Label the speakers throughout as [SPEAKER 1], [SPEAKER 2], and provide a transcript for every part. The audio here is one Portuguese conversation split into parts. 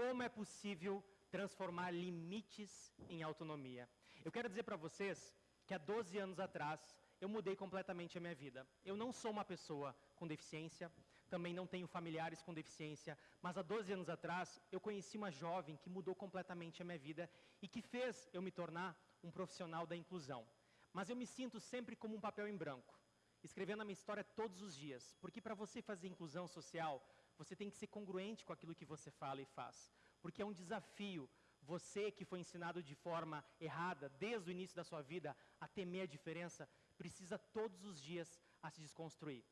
[SPEAKER 1] como é possível transformar limites em autonomia. Eu quero dizer para vocês que há 12 anos atrás eu mudei completamente a minha vida. Eu não sou uma pessoa com deficiência, também não tenho familiares com deficiência, mas há 12 anos atrás eu conheci uma jovem que mudou completamente a minha vida e que fez eu me tornar um profissional da inclusão. Mas eu me sinto sempre como um papel em branco, escrevendo a minha história todos os dias, porque para você fazer inclusão social, você tem que ser congruente com aquilo que você fala e faz, porque é um desafio você que foi ensinado de forma errada desde o início da sua vida a temer a diferença, precisa todos os dias a se desconstruir.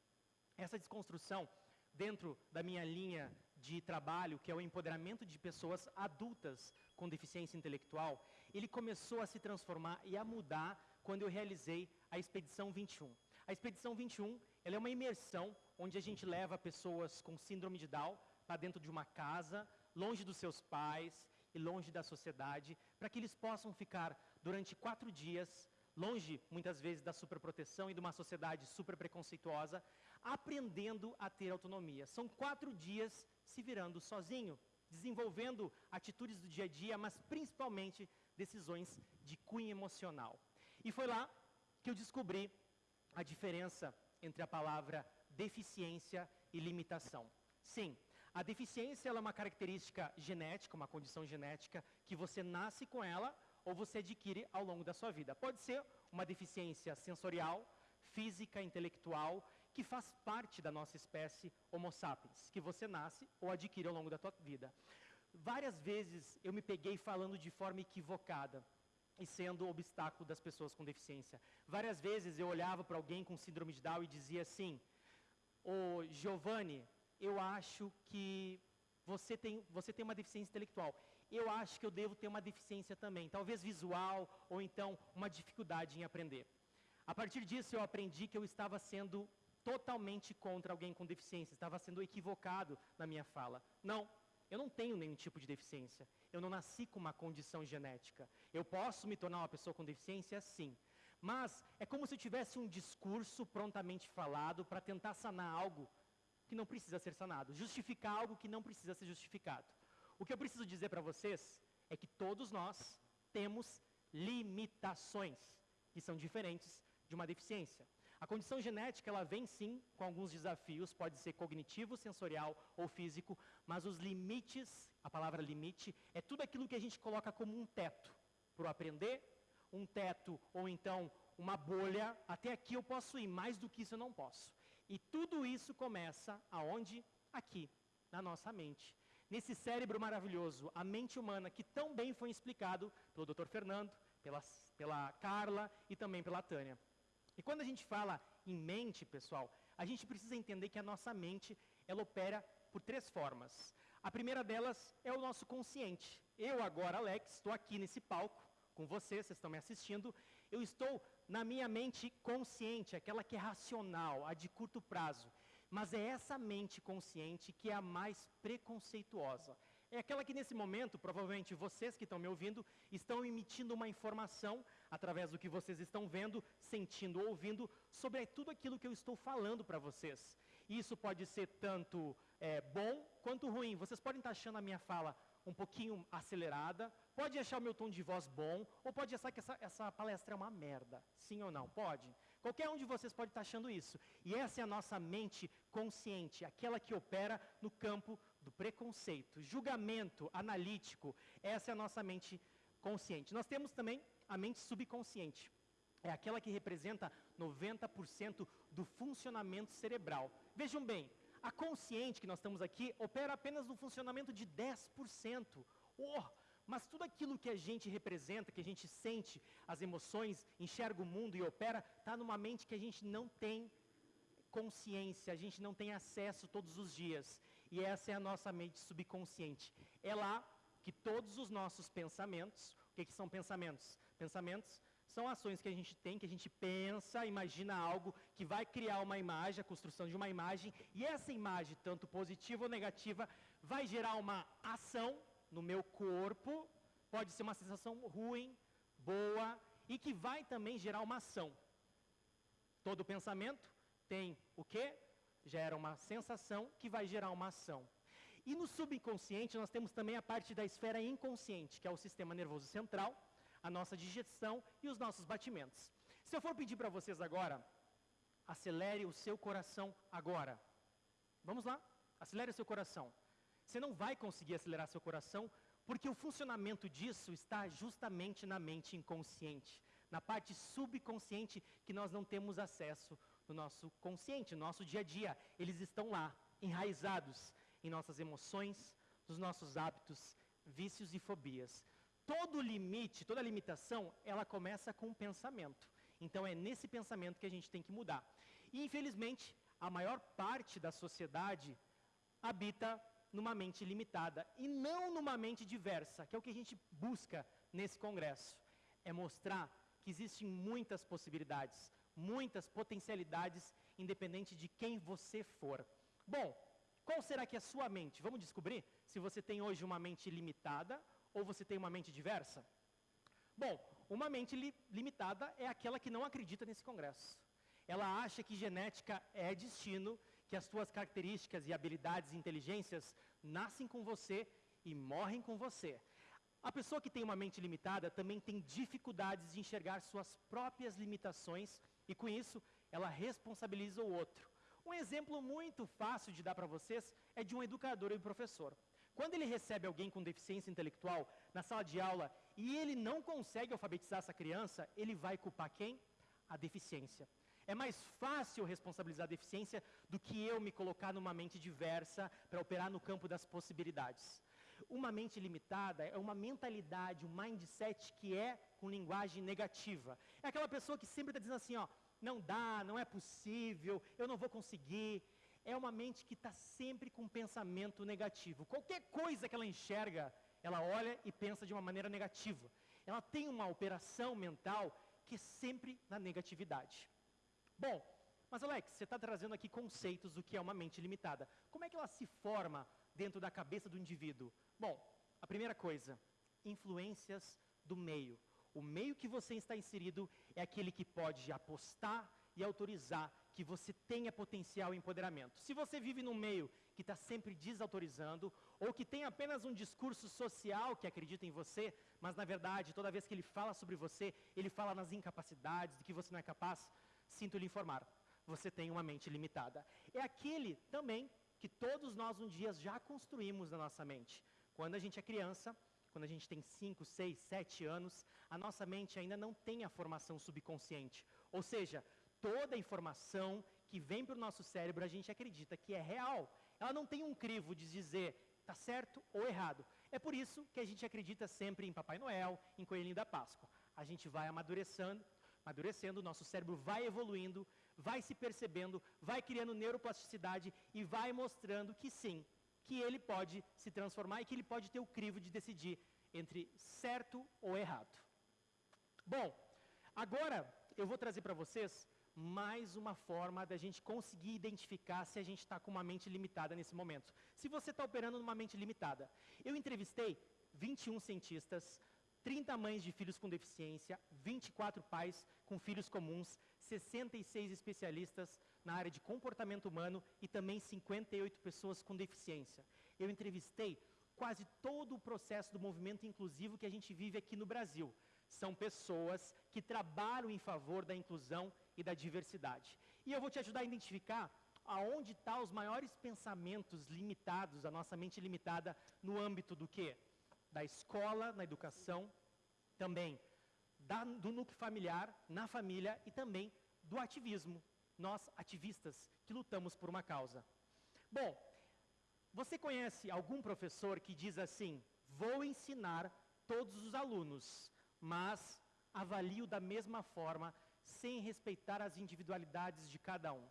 [SPEAKER 1] Essa desconstrução, dentro da minha linha de trabalho, que é o empoderamento de pessoas adultas com deficiência intelectual, ele começou a se transformar e a mudar quando eu realizei a Expedição 21. A Expedição 21 ela é uma imersão onde a gente leva pessoas com síndrome de Down para dentro de uma casa, longe dos seus pais e longe da sociedade, para que eles possam ficar durante quatro dias longe muitas vezes da superproteção e de uma sociedade super preconceituosa, aprendendo a ter autonomia. São quatro dias se virando sozinho, desenvolvendo atitudes do dia a dia, mas principalmente decisões de cunho emocional. E foi lá que eu descobri a diferença entre a palavra deficiência e limitação. Sim, a deficiência é uma característica genética, uma condição genética, que você nasce com ela ou você adquire ao longo da sua vida. Pode ser uma deficiência sensorial, física, intelectual, que faz parte da nossa espécie Homo sapiens, que você nasce ou adquire ao longo da sua vida. Várias vezes eu me peguei falando de forma equivocada e sendo obstáculo das pessoas com deficiência. Várias vezes eu olhava para alguém com síndrome de Down e dizia assim: "Ô Giovanni, eu acho que você tem, você tem uma deficiência intelectual. Eu acho que eu devo ter uma deficiência também, talvez visual ou então uma dificuldade em aprender. A partir disso eu aprendi que eu estava sendo totalmente contra alguém com deficiência, estava sendo equivocado na minha fala. Não, eu não tenho nenhum tipo de deficiência. Eu não nasci com uma condição genética. Eu posso me tornar uma pessoa com deficiência? Sim. Mas é como se eu tivesse um discurso prontamente falado para tentar sanar algo que não precisa ser sanado, justificar algo que não precisa ser justificado. O que eu preciso dizer para vocês é que todos nós temos limitações que são diferentes de uma deficiência. A condição genética, ela vem sim com alguns desafios, pode ser cognitivo, sensorial ou físico, mas os limites, a palavra limite, é tudo aquilo que a gente coloca como um teto para o aprender, um teto ou então uma bolha, até aqui eu posso ir, mais do que isso eu não posso. E tudo isso começa aonde? Aqui, na nossa mente. Nesse cérebro maravilhoso, a mente humana, que tão bem foi explicado pelo Dr. Fernando, pela, pela Carla e também pela Tânia. E quando a gente fala em mente, pessoal, a gente precisa entender que a nossa mente, ela opera por três formas. A primeira delas é o nosso consciente. Eu agora, Alex, estou aqui nesse palco com vocês, vocês estão me assistindo, eu estou na minha mente consciente, aquela que é racional, a de curto prazo. Mas é essa mente consciente que é a mais preconceituosa. É aquela que nesse momento, provavelmente vocês que estão me ouvindo, estão emitindo uma informação através do que vocês estão vendo, sentindo ou ouvindo sobre tudo aquilo que eu estou falando para vocês. Isso pode ser tanto é, bom quanto ruim. Vocês podem estar achando a minha fala um pouquinho acelerada, pode achar o meu tom de voz bom, ou pode achar que essa, essa palestra é uma merda. Sim ou não? Pode. Qualquer um de vocês pode estar achando isso. E essa é a nossa mente consciente, aquela que opera no campo do preconceito, julgamento analítico. Essa é a nossa mente consciente. Nós temos também a mente subconsciente. É aquela que representa 90% do funcionamento cerebral. Vejam bem, a consciente que nós estamos aqui opera apenas no funcionamento de 10%. Oh, mas tudo aquilo que a gente representa, que a gente sente, as emoções, enxerga o mundo e opera, está numa mente que a gente não tem consciência, a gente não tem acesso todos os dias. E essa é a nossa mente subconsciente. É lá que todos os nossos pensamentos, o que, que são pensamentos? Pensamentos são ações que a gente tem, que a gente pensa, imagina algo que vai criar uma imagem, a construção de uma imagem, e essa imagem, tanto positiva ou negativa, vai gerar uma ação no meu corpo, pode ser uma sensação ruim, boa, e que vai também gerar uma ação. Todo pensamento tem o quê? Gera uma sensação que vai gerar uma ação. E no subconsciente nós temos também a parte da esfera inconsciente, que é o sistema nervoso central, a nossa digestão e os nossos batimentos. Se eu for pedir para vocês agora, acelere o seu coração agora. Vamos lá? Acelere o seu coração. Você não vai conseguir acelerar seu coração porque o funcionamento disso está justamente na mente inconsciente, na parte subconsciente que nós não temos acesso no nosso consciente, no nosso dia a dia. Eles estão lá, enraizados em nossas emoções, nos nossos hábitos, vícios e fobias. Todo limite, toda limitação, ela começa com um pensamento. Então é nesse pensamento que a gente tem que mudar. E infelizmente, a maior parte da sociedade habita numa mente limitada e não numa mente diversa, que é o que a gente busca nesse congresso. É mostrar que existem muitas possibilidades, muitas potencialidades, independente de quem você for. Bom, qual será que é a sua mente? Vamos descobrir se você tem hoje uma mente limitada ou você tem uma mente diversa? Bom, uma mente li limitada é aquela que não acredita nesse congresso. Ela acha que genética é destino, que as suas características e habilidades e inteligências nascem com você e morrem com você. A pessoa que tem uma mente limitada também tem dificuldades de enxergar suas próprias limitações e com isso ela responsabiliza o outro. Um exemplo muito fácil de dar para vocês é de um educador e professor. Quando ele recebe alguém com deficiência intelectual na sala de aula e ele não consegue alfabetizar essa criança, ele vai culpar quem? A deficiência. É mais fácil responsabilizar a deficiência do que eu me colocar numa mente diversa para operar no campo das possibilidades. Uma mente limitada é uma mentalidade, um mindset que é com linguagem negativa. É aquela pessoa que sempre está dizendo assim, ó, não dá, não é possível, eu não vou conseguir. É uma mente que está sempre com pensamento negativo. Qualquer coisa que ela enxerga, ela olha e pensa de uma maneira negativa. Ela tem uma operação mental que é sempre na negatividade. Bom, mas Alex, você está trazendo aqui conceitos do que é uma mente limitada. Como é que ela se forma dentro da cabeça do indivíduo? Bom, a primeira coisa, influências do meio. O meio que você está inserido é aquele que pode apostar e autorizar que você tenha potencial empoderamento. Se você vive num meio que está sempre desautorizando, ou que tem apenas um discurso social que acredita em você, mas na verdade, toda vez que ele fala sobre você, ele fala nas incapacidades, de que você não é capaz, sinto lhe informar, você tem uma mente limitada. É aquele também que todos nós um dia já construímos na nossa mente. Quando a gente é criança, quando a gente tem 5, 6, 7 anos, a nossa mente ainda não tem a formação subconsciente. Ou seja, toda a informação que vem para o nosso cérebro a gente acredita que é real. Ela não tem um crivo de dizer está certo ou errado. É por isso que a gente acredita sempre em Papai Noel, em Coelhinho da Páscoa. A gente vai amadurecendo, amadurecendo, o nosso cérebro vai evoluindo, vai se percebendo, vai criando neuroplasticidade e vai mostrando que sim, que ele pode se transformar e que ele pode ter o crivo de decidir entre certo ou errado. Bom, agora eu vou trazer para vocês mais uma forma da gente conseguir identificar se a gente está com uma mente limitada nesse momento. Se você está operando numa mente limitada. Eu entrevistei 21 cientistas, 30 mães de filhos com deficiência, 24 pais com filhos comuns, 66 especialistas na área de comportamento humano e também 58 pessoas com deficiência. Eu entrevistei quase todo o processo do movimento inclusivo que a gente vive aqui no Brasil. São pessoas que trabalham em favor da inclusão e da diversidade. E eu vou te ajudar a identificar aonde estão tá os maiores pensamentos limitados, a nossa mente limitada, no âmbito do quê? Da escola, na educação, também da, do núcleo familiar, na família e também do ativismo. Nós, ativistas, que lutamos por uma causa. Bom, você conhece algum professor que diz assim, vou ensinar todos os alunos, mas avalio da mesma forma, sem respeitar as individualidades de cada um.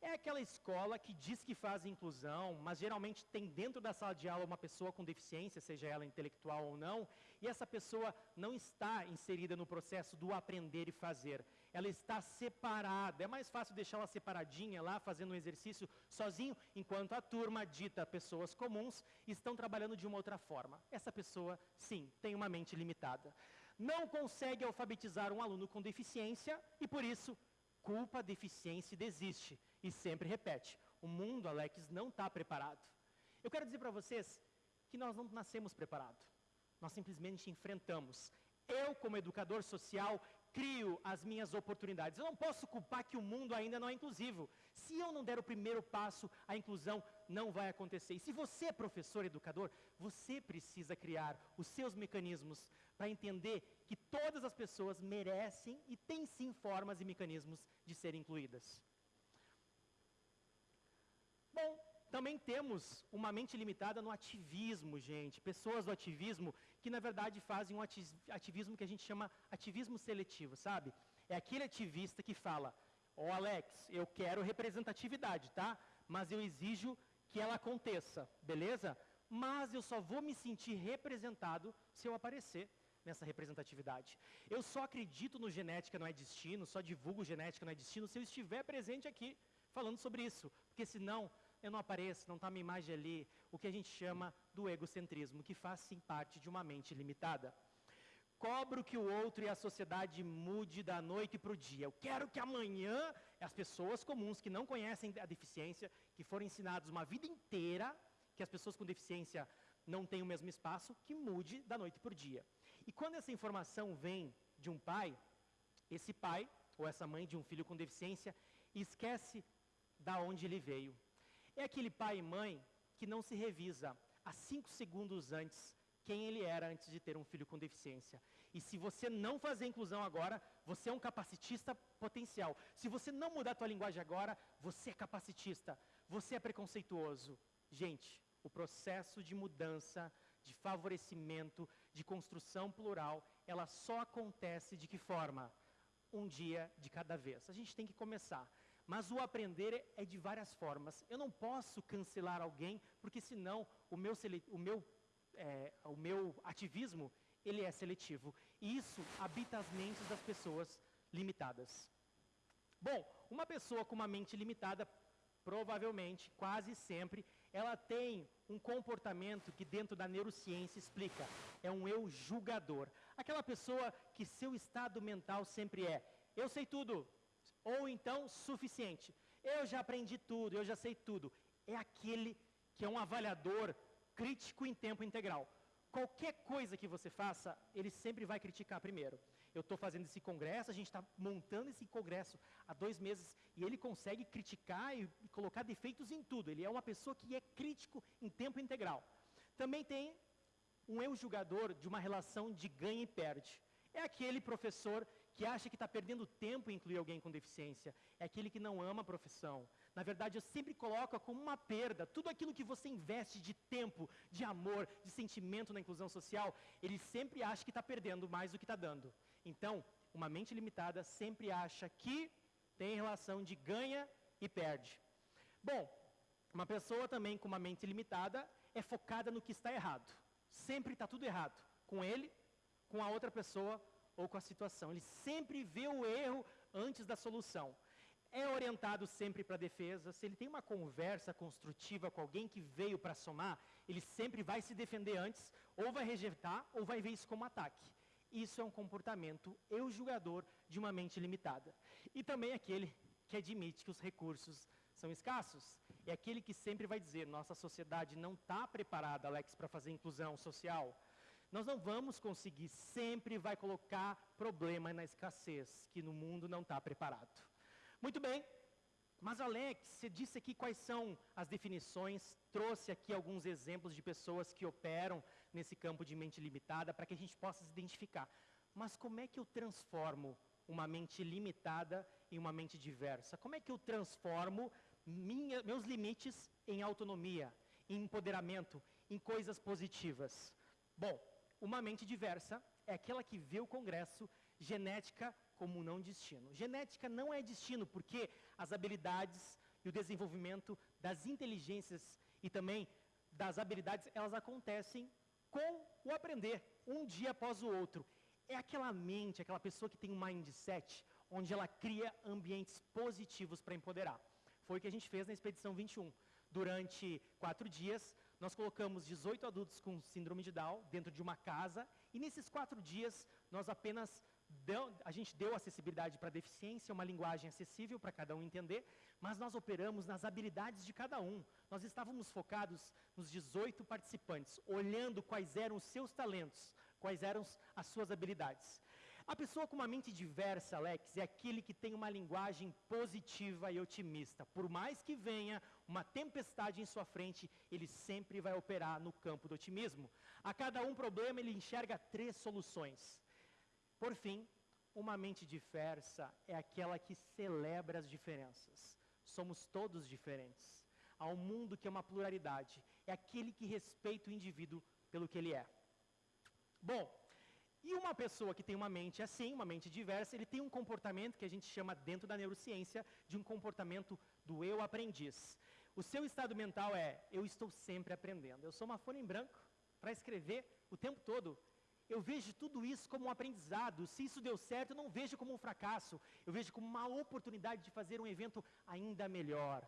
[SPEAKER 1] É aquela escola que diz que faz inclusão, mas geralmente tem dentro da sala de aula uma pessoa com deficiência, seja ela intelectual ou não, e essa pessoa não está inserida no processo do aprender e fazer. Ela está separada. É mais fácil deixar ela separadinha lá, fazendo um exercício sozinho, enquanto a turma dita pessoas comuns estão trabalhando de uma outra forma. Essa pessoa, sim, tem uma mente limitada. Não consegue alfabetizar um aluno com deficiência e, por isso, culpa, deficiência e desiste. E sempre repete, o mundo, Alex, não está preparado. Eu quero dizer para vocês que nós não nascemos preparados. Nós simplesmente enfrentamos. Eu, como educador social, crio as minhas oportunidades. Eu não posso culpar que o mundo ainda não é inclusivo. Se eu não der o primeiro passo, a inclusão não vai acontecer. E se você é professor, educador, você precisa criar os seus mecanismos para entender que todas as pessoas merecem e têm sim formas e mecanismos de serem incluídas. Bom, também temos uma mente limitada no ativismo, gente. Pessoas do ativismo que, na verdade, fazem um ativismo que a gente chama ativismo seletivo, sabe? É aquele ativista que fala, ó oh, Alex, eu quero representatividade, tá? Mas eu exijo que ela aconteça, beleza? Mas eu só vou me sentir representado se eu aparecer nessa representatividade. Eu só acredito no genética não é destino, só divulgo genética não é destino se eu estiver presente aqui falando sobre isso. Porque senão eu não apareço, não está minha imagem ali, o que a gente chama do egocentrismo, que faz sim parte de uma mente limitada. Cobro que o outro e a sociedade mude da noite para o dia. Eu quero que amanhã as pessoas comuns que não conhecem a deficiência, que foram ensinados uma vida inteira que as pessoas com deficiência não têm o mesmo espaço, que mude da noite para o dia. E quando essa informação vem de um pai, esse pai ou essa mãe de um filho com deficiência esquece da onde ele veio, é aquele pai e mãe que não se revisa há cinco segundos antes quem ele era antes de ter um filho com deficiência. E se você não fazer inclusão agora, você é um capacitista potencial. Se você não mudar a linguagem agora, você é capacitista. Você é preconceituoso. Gente, o processo de mudança, de favorecimento, de construção plural, ela só acontece de que forma? Um dia de cada vez. A gente tem que começar. Mas o aprender é de várias formas. Eu não posso cancelar alguém, porque senão o meu, o meu, é, o meu ativismo ele é seletivo. E isso habita as mentes das pessoas limitadas. Bom, uma pessoa com uma mente limitada, provavelmente, quase sempre, ela tem um comportamento que dentro da neurociência explica. É um eu julgador. Aquela pessoa que seu estado mental sempre é, eu sei tudo, ou então suficiente. Eu já aprendi tudo, eu já sei tudo. É aquele que é um avaliador crítico em tempo integral. Qualquer coisa que você faça, ele sempre vai criticar primeiro. Eu estou fazendo esse congresso, a gente está montando esse congresso há dois meses e ele consegue criticar e, colocar defeitos em tudo. Ele é uma pessoa que é crítico em tempo integral. Também tem um eu julgador de uma relação de ganha e perde. É aquele professor que acha que está perdendo tempo em incluir alguém com deficiência, é aquele que não ama a profissão. Na verdade, eu sempre coloco como uma perda tudo aquilo que você investe de tempo, de amor, de sentimento na inclusão social, ele sempre acha que está perdendo mais do que está dando. Então, uma mente limitada sempre acha que tem relação de ganha e perde. Bom, uma pessoa também com uma mente limitada é focada no que está errado. Sempre está tudo errado. Com ele, com a outra pessoa ou com a situação. Ele sempre vê o erro antes da solução. É orientado sempre para a defesa. Se ele tem uma conversa construtiva com alguém que veio para somar, ele sempre vai se defender antes, ou vai rejeitar, ou vai ver isso como ataque. Isso é um comportamento eu julgador de uma mente limitada. E também aquele que admite que os recursos são escassos. É aquele que sempre vai dizer, nossa sociedade não está preparada, Alex, para fazer inclusão social nós não vamos conseguir, sempre vai colocar problema na escassez, que no mundo não está preparado. Muito bem, mas Alex, você disse aqui quais são as definições, trouxe aqui alguns exemplos de pessoas que operam nesse campo de mente limitada para que a gente possa se identificar. Mas como é que eu transformo uma mente limitada em uma mente diversa? Como é que eu transformo minha, meus limites em autonomia, em empoderamento, em coisas positivas? Bom, uma mente diversa é aquela que vê o Congresso genética como não destino. Genética não é destino, porque as habilidades e o desenvolvimento das inteligências e também das habilidades, elas acontecem com o aprender, um dia após o outro. É aquela mente, aquela pessoa que tem um mindset, onde ela cria ambientes positivos para empoderar. Foi o que a gente fez na Expedição 21. Durante quatro dias, nós colocamos 18 adultos com síndrome de Down dentro de uma casa e nesses quatro dias nós apenas deu, a gente deu acessibilidade para deficiência, uma linguagem acessível para cada um entender, mas nós operamos nas habilidades de cada um. Nós estávamos focados nos 18 participantes, olhando quais eram os seus talentos, quais eram as suas habilidades. A pessoa com uma mente diversa, Alex, é aquele que tem uma linguagem positiva e otimista. Por mais que venha uma tempestade em sua frente, ele sempre vai operar no campo do otimismo. A cada um problema, ele enxerga três soluções. Por fim, uma mente diversa é aquela que celebra as diferenças. Somos todos diferentes. Há um mundo que é uma pluralidade. É aquele que respeita o indivíduo pelo que ele é. Bom, e uma pessoa que tem uma mente assim, uma mente diversa, ele tem um comportamento que a gente chama dentro da neurociência de um comportamento do eu aprendiz. O seu estado mental é, eu estou sempre aprendendo. Eu sou uma folha em branco para escrever o tempo todo. Eu vejo tudo isso como um aprendizado. Se isso deu certo, eu não vejo como um fracasso. Eu vejo como uma oportunidade de fazer um evento ainda melhor.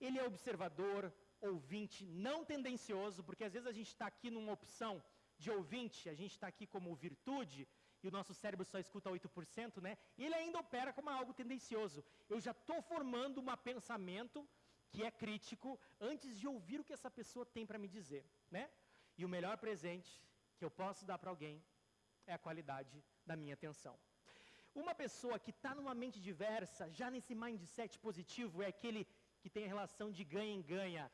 [SPEAKER 1] Ele é observador, ouvinte, não tendencioso, porque às vezes a gente está aqui numa opção de ouvinte, a gente está aqui como virtude, e o nosso cérebro só escuta 8%, né? Ele ainda opera como algo tendencioso. Eu já estou formando um pensamento que é crítico antes de ouvir o que essa pessoa tem para me dizer, né? E o melhor presente que eu posso dar para alguém é a qualidade da minha atenção. Uma pessoa que está numa mente diversa, já nesse mindset positivo, é aquele que tem a relação de ganha em ganha.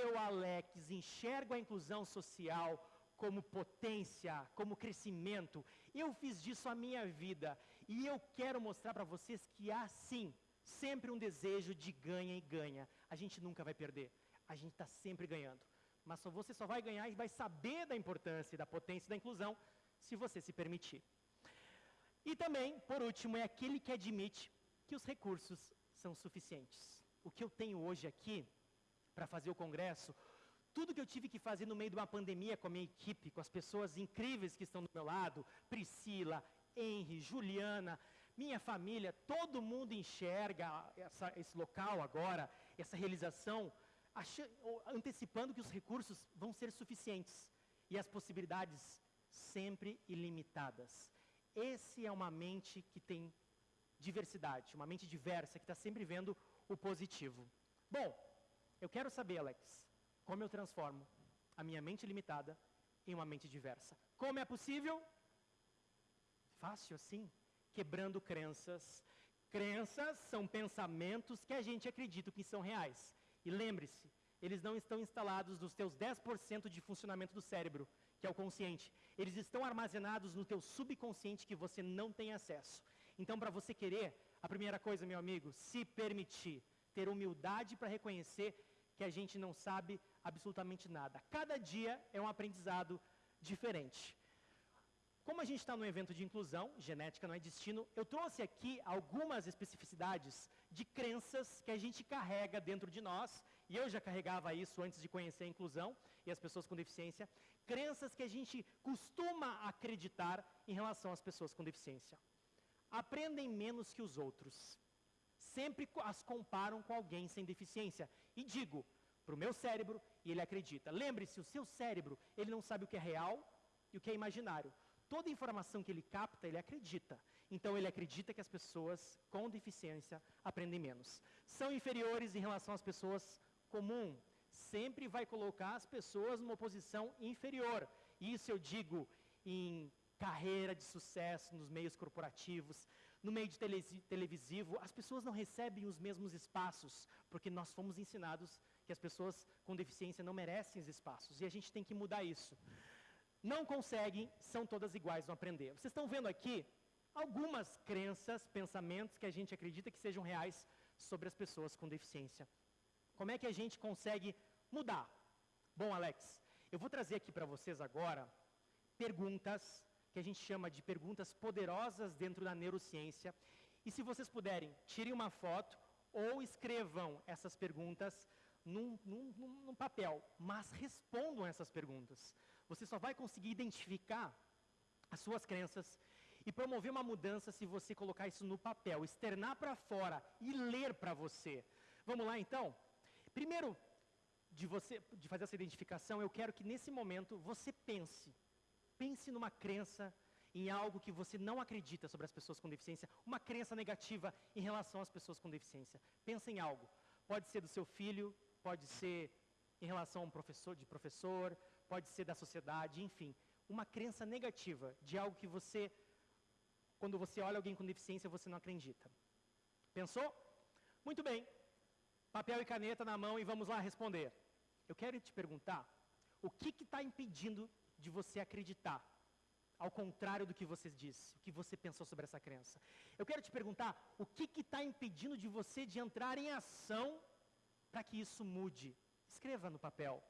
[SPEAKER 1] Eu, Alex, enxergo a inclusão social como potência, como crescimento. Eu fiz disso a minha vida e eu quero mostrar para vocês que há sim sempre um desejo de ganha e ganha. A gente nunca vai perder. A gente está sempre ganhando. Mas só você só vai ganhar e vai saber da importância da potência da inclusão se você se permitir. E também, por último, é aquele que admite que os recursos são suficientes. O que eu tenho hoje aqui para fazer o congresso, tudo que eu tive que fazer no meio de uma pandemia com a minha equipe, com as pessoas incríveis que estão do meu lado, Priscila, Henry, Juliana, minha família, todo mundo enxerga essa, esse local agora, essa realização, antecipando que os recursos vão ser suficientes e as possibilidades sempre ilimitadas. Esse é uma mente que tem diversidade, uma mente diversa, que está sempre vendo o positivo. Bom, eu quero saber, Alex, como eu transformo a minha mente limitada em uma mente diversa. Como é possível? Fácil assim, quebrando crenças. Crenças são pensamentos que a gente acredita que são reais. E lembre-se, eles não estão instalados nos teus 10% de funcionamento do cérebro, que é o consciente. Eles estão armazenados no teu subconsciente que você não tem acesso. Então, para você querer, a primeira coisa, meu amigo, se permitir, ter humildade para reconhecer que a gente não sabe absolutamente nada. Cada dia é um aprendizado diferente. Como a gente está no evento de inclusão, genética não é destino, eu trouxe aqui algumas especificidades de crenças que a gente carrega dentro de nós, e eu já carregava isso antes de conhecer a inclusão e as pessoas com deficiência, crenças que a gente costuma acreditar em relação às pessoas com deficiência. Aprendem menos que os outros sempre as comparam com alguém sem deficiência. E digo, para o meu cérebro, e ele acredita. Lembre-se, o seu cérebro, ele não sabe o que é real e o que é imaginário. Toda informação que ele capta, ele acredita. Então ele acredita que as pessoas com deficiência aprendem menos. São inferiores em relação às pessoas comum. Sempre vai colocar as pessoas numa posição inferior. Isso eu digo em carreira de sucesso nos meios corporativos, no meio de tele televisivo, as pessoas não recebem os mesmos espaços, porque nós fomos ensinados que as pessoas com deficiência não merecem os espaços, e a gente tem que mudar isso. Não conseguem, são todas iguais no aprender. Vocês estão vendo aqui algumas crenças, pensamentos que a gente acredita que sejam reais sobre as pessoas com deficiência. Como é que a gente consegue mudar? Bom, Alex, eu vou trazer aqui para vocês agora perguntas que a gente chama de perguntas poderosas dentro da neurociência. E se vocês puderem, tirem uma foto ou escrevam essas perguntas num, num, num papel, mas respondam essas perguntas. Você só vai conseguir identificar as suas crenças e promover uma mudança se você colocar isso no papel, externar para fora e ler para você. Vamos lá então? Primeiro, de, você, de fazer essa identificação, eu quero que nesse momento você pense Pense numa crença em algo que você não acredita sobre as pessoas com deficiência, uma crença negativa em relação às pessoas com deficiência. Pensa em algo. Pode ser do seu filho, pode ser em relação a um professor, de professor, pode ser da sociedade, enfim, uma crença negativa de algo que você quando você olha alguém com deficiência, você não acredita. Pensou? Muito bem. Papel e caneta na mão e vamos lá responder. Eu quero te perguntar, o que está impedindo de você acreditar? Ao contrário do que você disse, o que você pensou sobre essa crença. Eu quero te perguntar, o que está impedindo de você de entrar em ação para que isso mude? Escreva no papel.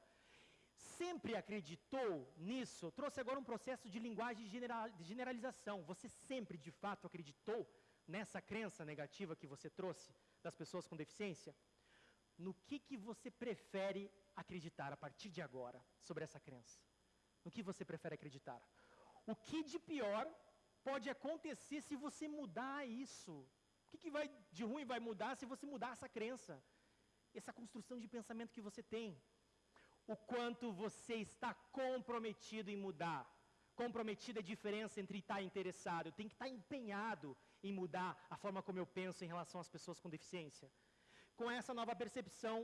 [SPEAKER 1] Sempre acreditou nisso? Trouxe agora um processo de linguagem de generalização. Você sempre, de fato, acreditou nessa crença negativa que você trouxe das pessoas com deficiência? No que, que você prefere acreditar a partir de agora sobre essa crença? No que você prefere acreditar? O que de pior pode acontecer se você mudar isso? O que, que vai de ruim vai mudar se você mudar essa crença? Essa construção de pensamento que você tem. O quanto você está comprometido em mudar. Comprometido é a diferença entre estar interessado. Tenho que estar empenhado em mudar a forma como eu penso em relação às pessoas com deficiência. Com essa nova percepção,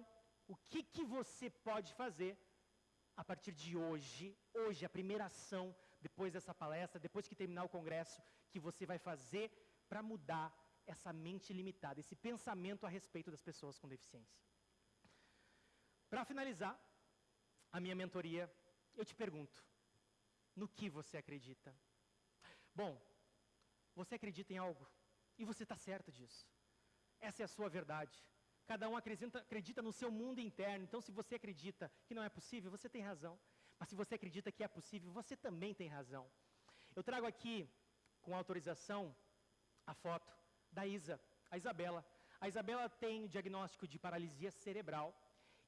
[SPEAKER 1] o que, que você pode fazer a partir de hoje, hoje, a primeira ação depois dessa palestra, depois que terminar o congresso, que você vai fazer para mudar essa mente limitada, esse pensamento a respeito das pessoas com deficiência. Para finalizar a minha mentoria, eu te pergunto: no que você acredita? Bom, você acredita em algo e você está certo disso. Essa é a sua verdade. Cada um acredita, acredita no seu mundo interno. Então, se você acredita que não é possível, você tem razão. Mas se você acredita que é possível, você também tem razão. Eu trago aqui, com autorização, a foto da Isa, a Isabela. A Isabela tem diagnóstico de paralisia cerebral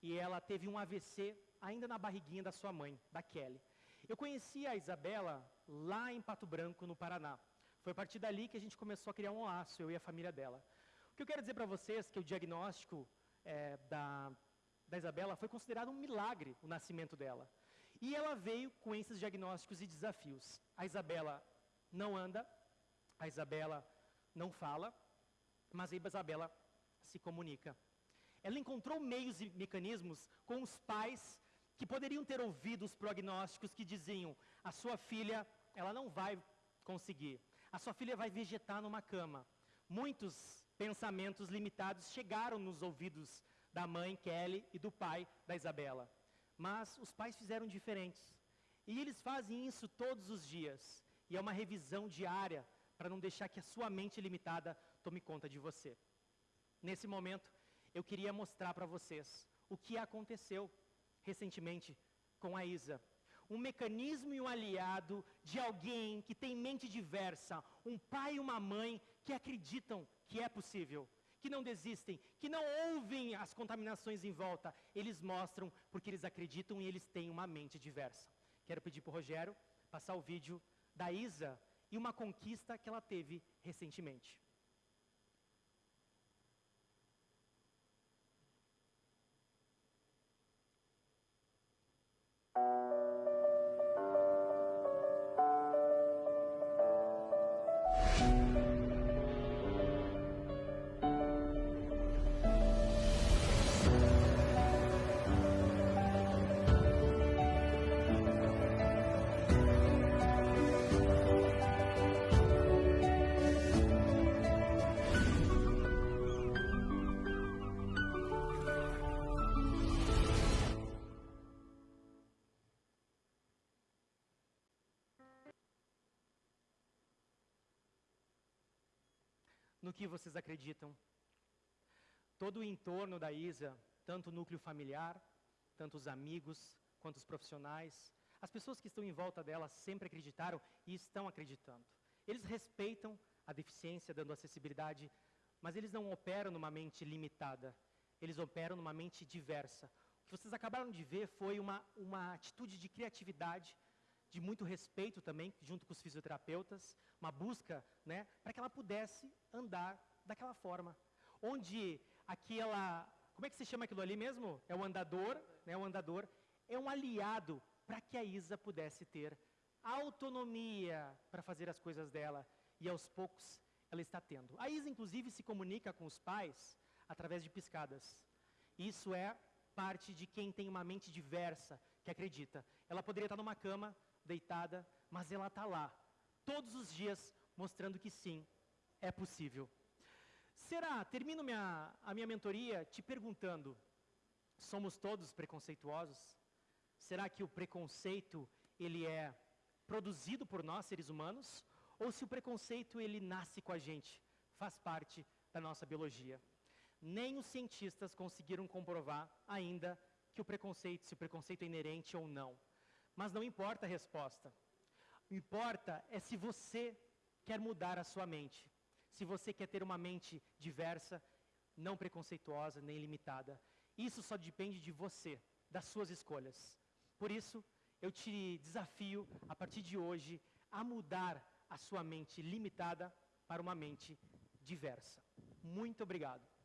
[SPEAKER 1] e ela teve um AVC ainda na barriguinha da sua mãe, da Kelly. Eu conheci a Isabela lá em Pato Branco, no Paraná. Foi a partir dali que a gente começou a criar um laço, eu e a família dela. O que eu quero dizer para vocês é que o diagnóstico é, da, da Isabela foi considerado um milagre, o nascimento dela. E ela veio com esses diagnósticos e desafios. A Isabela não anda, a Isabela não fala, mas a Isabela se comunica. Ela encontrou meios e mecanismos com os pais que poderiam ter ouvido os prognósticos que diziam: a sua filha, ela não vai conseguir. A sua filha vai vegetar numa cama. Muitos pensamentos limitados chegaram nos ouvidos da mãe Kelly e do pai da Isabela. Mas os pais fizeram diferentes. E eles fazem isso todos os dias. E é uma revisão diária para não deixar que a sua mente limitada tome conta de você. Nesse momento, eu queria mostrar para vocês o que aconteceu recentemente com a Isa. Um mecanismo e um aliado de alguém que tem mente diversa, um pai e uma mãe que acreditam que é possível que não desistem, que não ouvem as contaminações em volta. Eles mostram porque eles acreditam e eles têm uma mente diversa. Quero pedir para o Rogério passar o vídeo da Isa e uma conquista que ela teve recentemente. Que vocês acreditam. Todo o entorno da Isa, tanto o núcleo familiar, tanto os amigos, quanto os profissionais, as pessoas que estão em volta dela sempre acreditaram e estão acreditando. Eles respeitam a deficiência, dando acessibilidade, mas eles não operam numa mente limitada. Eles operam numa mente diversa. O que vocês acabaram de ver foi uma, uma atitude de criatividade, de muito respeito também, junto com os fisioterapeutas, uma busca, né, para que ela pudesse andar daquela forma. Onde aquela, como é que se chama aquilo ali mesmo? É o andador, né, o andador é um aliado para que a Isa pudesse ter autonomia para fazer as coisas dela e aos poucos ela está tendo. A Isa, inclusive, se comunica com os pais através de piscadas. Isso é parte de quem tem uma mente diversa, que acredita. Ela poderia estar numa cama, deitada, mas ela está lá, todos os dias, mostrando que sim, é possível. Será, termino minha, a minha mentoria te perguntando, somos todos preconceituosos? Será que o preconceito, ele é produzido por nós, seres humanos? Ou se o preconceito, ele nasce com a gente, faz parte da nossa biologia? Nem os cientistas conseguiram comprovar ainda que o preconceito, se o preconceito é inerente ou não. Mas não importa a resposta. O importa é se você quer mudar a sua mente. Se você quer ter uma mente diversa, não preconceituosa nem limitada. Isso só depende de você, das suas escolhas. Por isso, eu te desafio, a partir de hoje, a mudar a sua mente limitada para uma mente diversa. Muito obrigado.